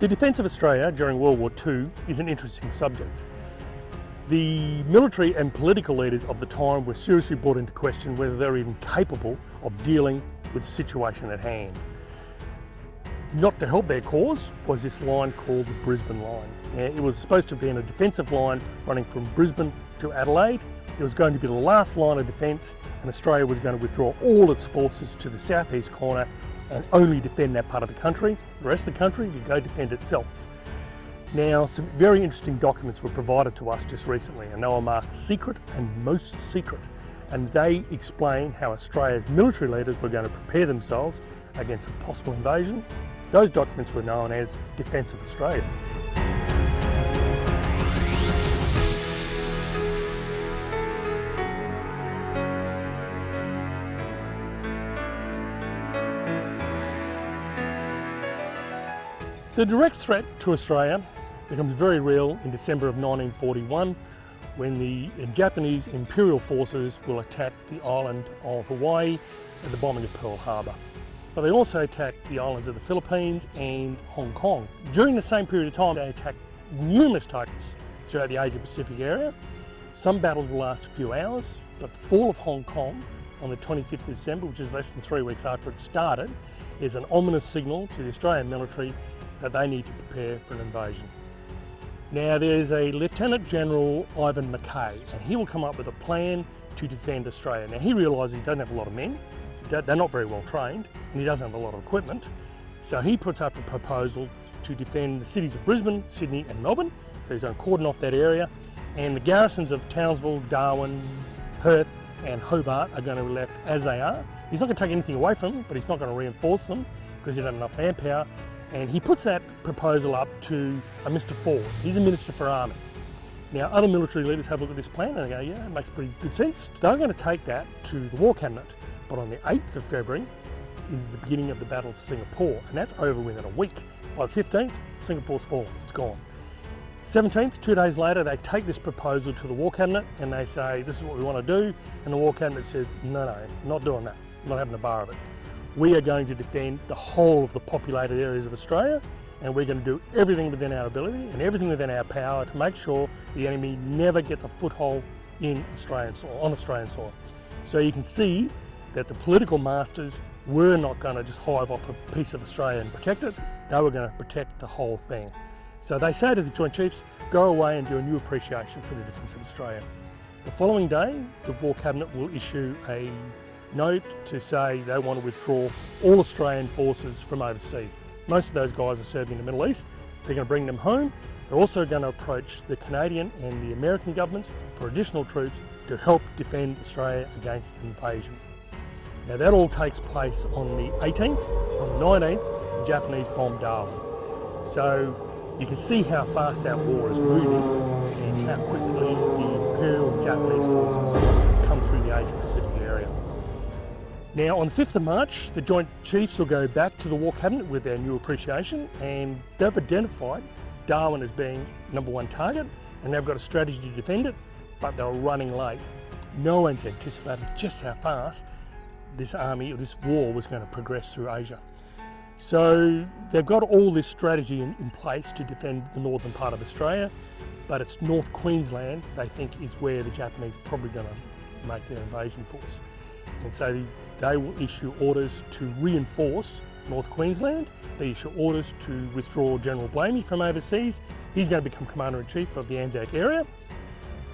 The defence of Australia during World War II is an interesting subject. The military and political leaders of the time were seriously brought into question whether they were even capable of dealing with the situation at hand. Not to help their cause was this line called the Brisbane Line. It was supposed to be been a defensive line running from Brisbane to Adelaide. It was going to be the last line of defence and Australia was going to withdraw all its forces to the southeast corner and only defend that part of the country. The rest of the country would go defend itself. Now, some very interesting documents were provided to us just recently and they were marked secret and most secret. And they explain how Australia's military leaders were going to prepare themselves against a possible invasion. Those documents were known as Defence of Australia. The direct threat to Australia becomes very real in December of 1941 when the Japanese Imperial forces will attack the island of Hawaii at the bombing of Pearl Harbor. But they also attack the islands of the Philippines and Hong Kong. During the same period of time, they attack numerous targets throughout the Asia Pacific area. Some battles will last a few hours, but the fall of Hong Kong on the 25th of December, which is less than three weeks after it started, is an ominous signal to the Australian military that they need to prepare for an invasion. Now there's a Lieutenant General Iven Mackay and he will come up with a plan to defend Australia. Now he realises he doesn't have a lot of men, they're not very well trained and he doesn't have a lot of equipment. So he puts up a proposal to defend the cities of Brisbane, Sydney and Melbourne. So he's going to cordon off that area and the garrisons of Townsville, Darwin, Perth and Hobart are going to be left as they are. He's not going to take anything away from them, but he's not going to reinforce them because he doesn't have enough manpower and he puts that proposal up to a Mr Forde. He's a Minister for Army. Now other military leaders have a look at this plan and they go, yeah, it makes pretty good sense. They're going to take that to the War Cabinet, but on the 8th of February is the beginning of the Battle of Singapore, and that's over within a week. By the 15th, Singapore's fallen, it's gone. 17th, two days later, they take this proposal to the War Cabinet and they say, this is what we want to do, and the War Cabinet says, no, no, not doing that, not having a bar of it we are going to defend the whole of the populated areas of Australia and we're going to do everything within our ability and everything within our power to make sure the enemy never gets a foothold in Australian soil, on Australian soil. So you can see that the political masters were not going to just hive off a piece of Australia and protect it, they were going to protect the whole thing. So they say to the Joint Chiefs, go away and do a new appreciation for the defence of Australia. The following day, the War Cabinet will issue a note to say they want to withdraw all Australian forces from overseas. Most of those guys are serving in the Middle East. They're going to bring them home. They're also going to approach the Canadian and the American governments for additional troops to help defend Australia against invasion. Now that all takes place on the 18th. On the 19th, the Japanese bomb Darwin. So you can see how fast that war is moving and how quickly the Imperial Japanese forces Now on the 5th of March, the Joint Chiefs will go back to the War Cabinet with their new appreciation and they've identified Darwin as being number one target and they've got a strategy to defend it, but they're running late. No one's anticipated just how fast this army or this war was going to progress through Asia. So they've got all this strategy in, in place to defend the northern part of Australia, but it's North Queensland they think is where the Japanese are probably going to make their invasion force. And so they will issue orders to reinforce North Queensland. They issue orders to withdraw General Blamey from overseas. He's going to become Commander-in-Chief of the Anzac area.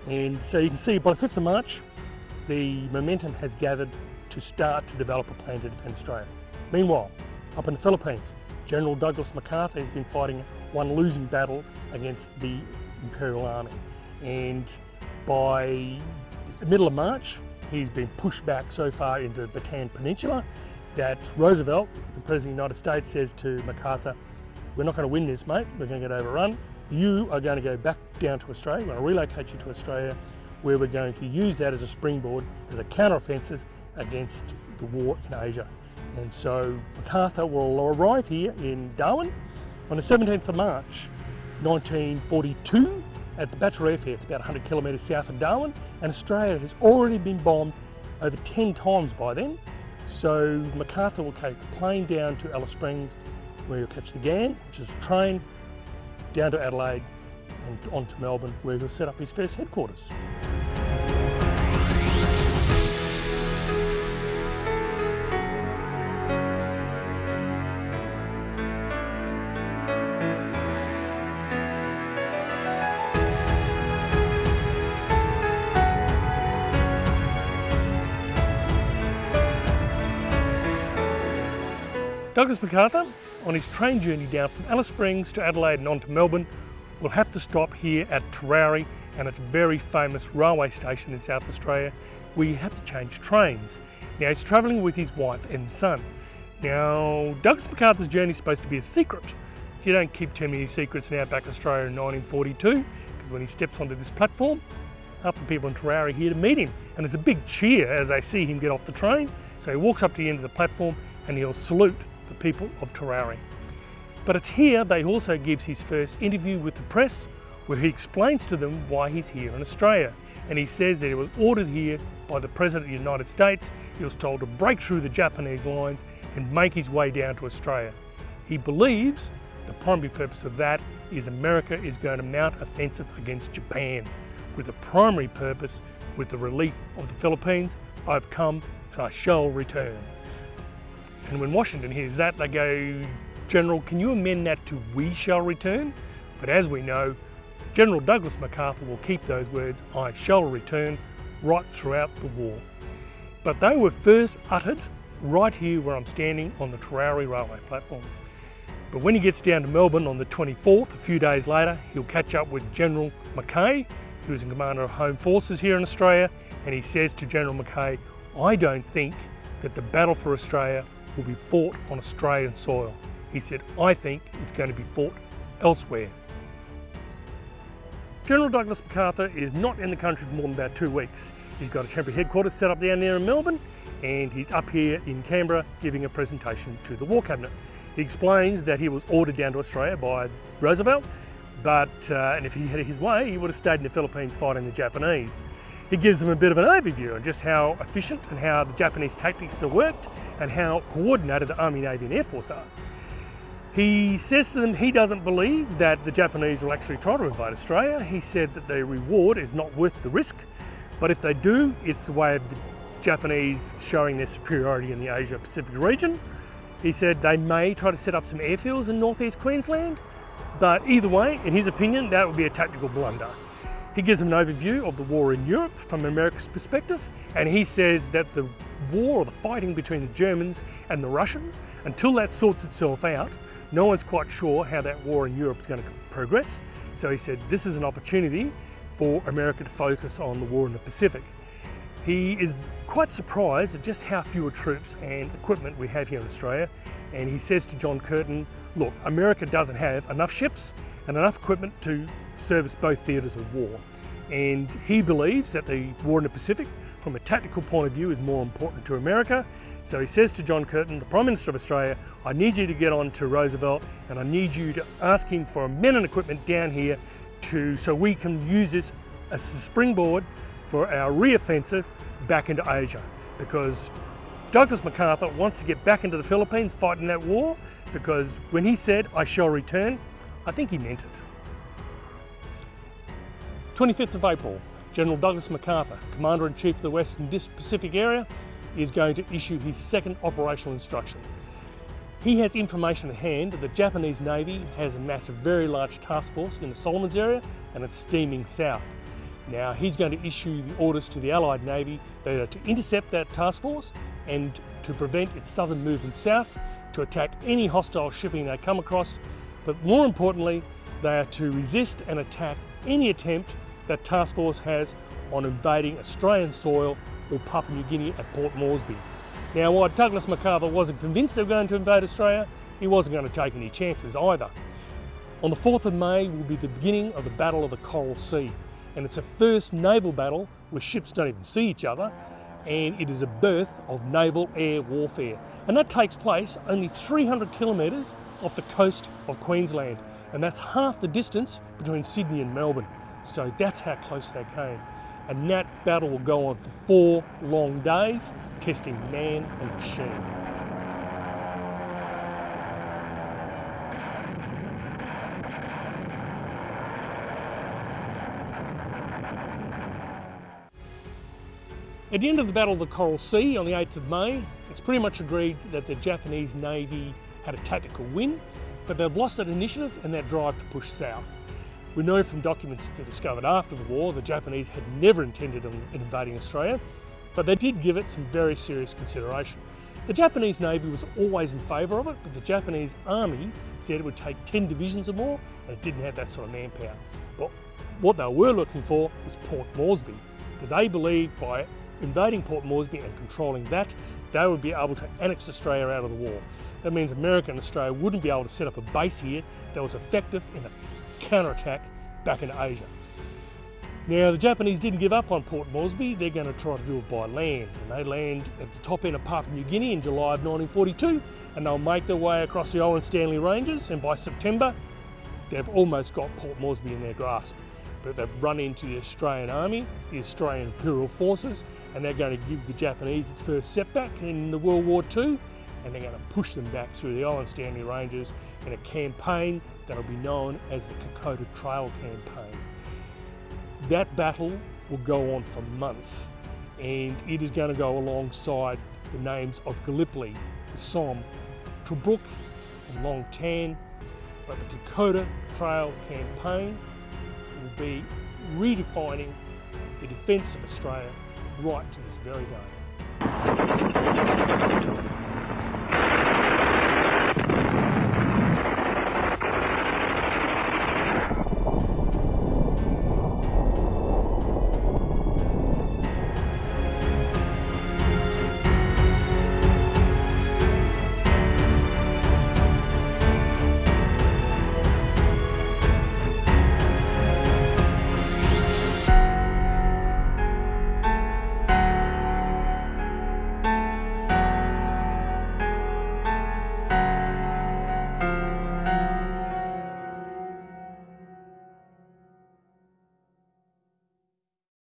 And so you can see by the 5th of March, the momentum has gathered to start to develop a plan to defend Australia. Meanwhile, up in the Philippines, General Douglas MacArthur has been fighting one losing battle against the Imperial Army. And by the middle of March, he's been pushed back so far into the Bataan Peninsula that Roosevelt, the President of the United States, says to MacArthur, we're not going to win this, mate. We're going to get overrun. You are going to go back down to Australia. We're going to relocate you to Australia, where we're going to use that as a springboard, as a counter-offensive against the war in Asia. And so MacArthur will arrive here in Darwin on the 17th of March, 1942, at the Batchelor Airfield. It's about 100 kilometres south of Darwin, and Australia has already been bombed over 10 times by then. So MacArthur will take a plane down to Alice Springs where he'll catch the Ghan, which is a train, down to Adelaide and on to Melbourne, where he'll set up his first headquarters. Douglas MacArthur, on his train journey down from Alice Springs to Adelaide and on to Melbourne, will have to stop here at Terowie and its very famous railway station in South Australia where you have to change trains. Now he's travelling with his wife and son. Now Douglas MacArthur's journey is supposed to be a secret. You don't keep too many secrets in Outback Australia in 1942 because when he steps onto this platform, half the people in Terowie are here to meet him and it's a big cheer as they see him get off the train. So he walks up to the end of the platform and he'll salute the people of Terowie. But it's here that he also gives his first interview with the press where he explains to them why he's here in Australia. And he says that he was ordered here by the President of the United States. He was told to break through the Japanese lines and make his way down to Australia. He believes the primary purpose of that is America is going to mount offensive against Japan with the primary purpose with the relief of the Philippines. I've come and I shall return. And when Washington hears that, they go, General, can you amend that to we shall return? But as we know, General Douglas MacArthur will keep those words, I shall return, right throughout the war. But they were first uttered right here where I'm standing on the Terowie railway platform. But when he gets down to Melbourne on the 24th, a few days later, he'll catch up with General Mackay, who's in commander of Home Forces here in Australia, and he says to General Mackay, I don't think that the battle for Australia will be fought on Australian soil. He said, I think it's going to be fought elsewhere. General Douglas MacArthur is not in the country for more than about two weeks. He's got a temporary headquarters set up down there in Melbourne and he's up here in Canberra giving a presentation to the War Cabinet. He explains that he was ordered down to Australia by Roosevelt, but uh, and if he had his way, he would have stayed in the Philippines fighting the Japanese. He gives them a bit of an overview on just how efficient and how the Japanese tactics are worked and how coordinated the Army, Navy and Air Force are. He says to them he doesn't believe that the Japanese will actually try to invade Australia. He said that the reward is not worth the risk, but if they do, it's the way of the Japanese showing their superiority in the Asia Pacific region. He said they may try to set up some airfields in northeast Queensland, but either way, in his opinion, that would be a tactical blunder. He gives an overview of the war in Europe from America's perspective, and he says that the war or the fighting between the Germans and the Russians, until that sorts itself out, no one's quite sure how that war in Europe is going to progress. So he said this is an opportunity for America to focus on the war in the Pacific. He is quite surprised at just how few troops and equipment we have here in Australia. And he says to John Curtin, look, America doesn't have enough ships and enough equipment to service both theatres of war. And he believes that the war in the Pacific, from a tactical point of view, is more important to America. So he says to John Curtin, the Prime Minister of Australia, I need you to get on to Roosevelt and I need you to ask him for men and equipment down here to so we can use this as a springboard for our re-offensive back into Asia. Because Douglas MacArthur wants to get back into the Philippines fighting that war because when he said, I shall return, I think he meant it. 25th of April, General Douglas MacArthur, Commander-in-Chief of the Western Pacific Area, is going to issue his second operational instruction. He has information at hand that the Japanese Navy has amassed a very large task force in the Solomons area and it's steaming south. Now he's going to issue the orders to the Allied Navy that are to intercept that task force and to prevent its southern movement south, to attack any hostile shipping they come across, but more importantly, they are to resist and attack any attempt that task force has on invading Australian soil or Papua New Guinea at Port Moresby. Now while Douglas MacArthur wasn't convinced they were going to invade Australia, he wasn't going to take any chances either. On the 4th of May will be the beginning of the Battle of the Coral Sea and it's a first naval battle where ships don't even see each other and it is a birth of naval air warfare and that takes place only 300 kilometres off the coast of Queensland. And that's half the distance between Sydney and Melbourne. So that's how close they came. And that battle will go on for four long days, testing man and machine. At the end of the Battle of the Coral Sea on the 8th of May, it's pretty much agreed that the Japanese Navy had a tactical win, but they've lost that initiative and that drive to push south. We know from documents that discovered after the war the Japanese had never intended on invading Australia, but they did give it some very serious consideration. The Japanese Navy was always in favour of it, but the Japanese Army said it would take 10 divisions or more, and it didn't have that sort of manpower. But what they were looking for was Port Moresby, because they believed by invading Port Moresby and controlling that, they would be able to annex Australia out of the war. That means America and Australia wouldn't be able to set up a base here that was effective in a counterattack back into Asia. Now the Japanese didn't give up on Port Moresby, they're going to try to do it by land and they land at the top end of Papua New Guinea in July of 1942 and they'll make their way across the Owen Stanley Ranges and by September they've almost got Port Moresby in their grasp. But they've run into the Australian Army, the Australian Imperial Forces and they're going to give the Japanese its first setback in the World War II and they're going to push them back through the Owen Stanley Ranges in a campaign that'll be known as the Kokoda Trail Campaign. That battle will go on for months and it is going to go alongside the names of Gallipoli, the Somme, Tobruk and Long Tan, but the Kokoda Trail Campaign will be redefining the defence of Australia right to this very day.